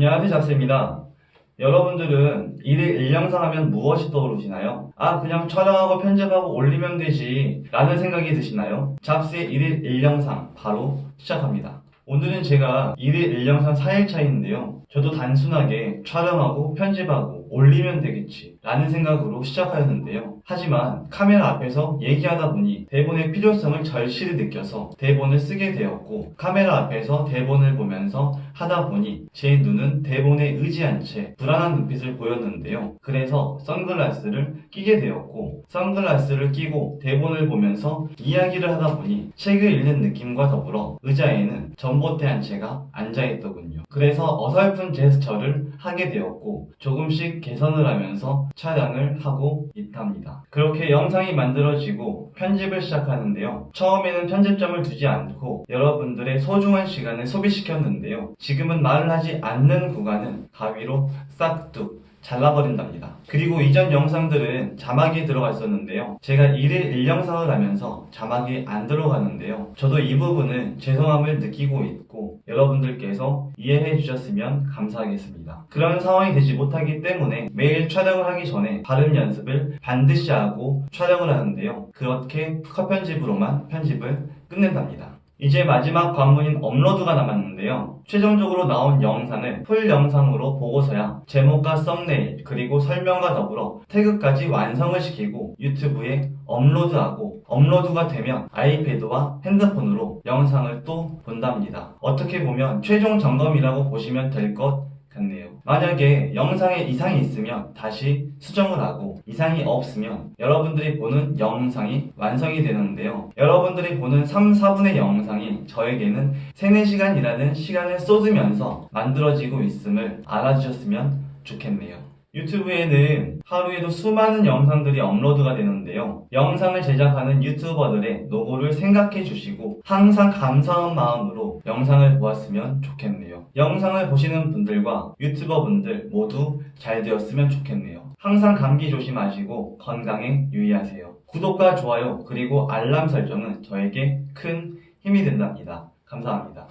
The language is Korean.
안녕하세요 잡스입니다. 여러분들은 1일 1영상 하면 무엇이 떠오르시나요? 아 그냥 촬영하고 편집하고 올리면 되지 라는 생각이 드시나요? 잡스의 1일 1영상 바로 시작합니다. 오늘은 제가 1일 1영상 4일차인데요. 저도 단순하게 촬영하고 편집하고 올리면 되겠지 라는 생각으로 시작하였는데요. 하지만 카메라 앞에서 얘기하다 보니 대본의 필요성을 절실히 느껴서 대본을 쓰게 되었고 카메라 앞에서 대본을 보면서 하다 보니 제 눈은 대본에 의지한 채 불안한 눈빛을 보였는데요. 그래서 선글라스를 끼게 되었고 선글라스를 끼고 대본을 보면서 이야기를 하다 보니 책을 읽는 느낌과 더불어 의자에는 전봇대 한 채가 앉아있더군요. 그래서 어설픈 제스처를 하게 되었고 조금 씩 개선을 하면서 촬영을 하고 있답니다. 그렇게 영상이 만들어지고 편집을 시작하는데요. 처음에는 편집점을 두지 않고 여러분들의 소중한 시간을 소비시켰는데요. 지금은 말을 하지 않는 구간은 가위로 싹둑 잘라버린답니다. 그리고 이전 영상들은 자막이 들어가 있었는데요. 제가 1일 1영상을 하면서 자막이 안 들어가는데요. 저도 이 부분은 죄송함을 느끼고 있고 여러분들께서 이해해 주셨으면 감사하겠습니다. 그런 상황이 되지 못하기 때문에 매일 촬영을 하기 전에 발음 연습을 반드시 하고 촬영을 하는데요. 그렇게 컷 편집으로만 편집을 끝낸답니다. 이제 마지막 관문인 업로드가 남았는데요. 최종적으로 나온 영상을 full 영상으로 보고서야 제목과 썸네일 그리고 설명과 더불어 태그까지 완성을 시키고 유튜브에 업로드하고 업로드가 되면 아이패드와 핸드폰으로 영상을 또 본답니다. 어떻게 보면 최종 점검이라고 보시면 될것 같네요. 만약에 영상에 이상이 있으면 다시 수정을 하고 이상이 없으면 여러분들이 보는 영상이 완성이 되는데요. 여러분들이 보는 3, 4분의 영상이 저에게는 3, 4시간이라는 시간을 쏟으면서 만들어지고 있음을 알아주셨으면 좋겠네요. 유튜브에는 하루에도 수많은 영상들이 업로드가 되는데요. 영상을 제작하는 유튜버들의 노고를 생각해 주시고 항상 감사한 마음으로 영상을 보았으면 좋겠네요. 영상을 보시는 분들과 유튜버 분들 모두 잘 되었으면 좋겠네요. 항상 감기 조심하시고 건강에 유의하세요. 구독과 좋아요 그리고 알람 설정은 저에게 큰 힘이 된답니다. 감사합니다.